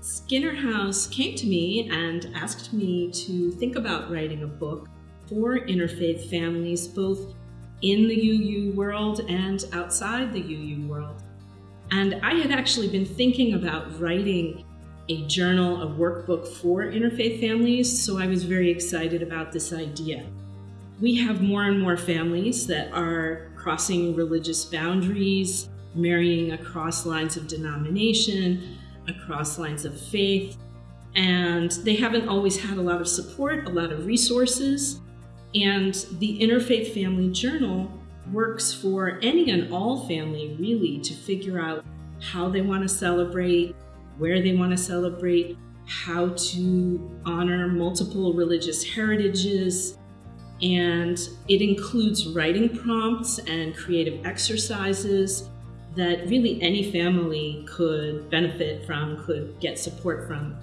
Skinner House came to me and asked me to think about writing a book for interfaith families, both in the UU world and outside the UU world. And I had actually been thinking about writing a journal, a workbook for interfaith families, so I was very excited about this idea. We have more and more families that are crossing religious boundaries, marrying across lines of denomination, across lines of faith, and they haven't always had a lot of support, a lot of resources. And the Interfaith Family Journal works for any and all family really to figure out how they want to celebrate, where they want to celebrate, how to honor multiple religious heritages. And it includes writing prompts and creative exercises that really any family could benefit from, could get support from.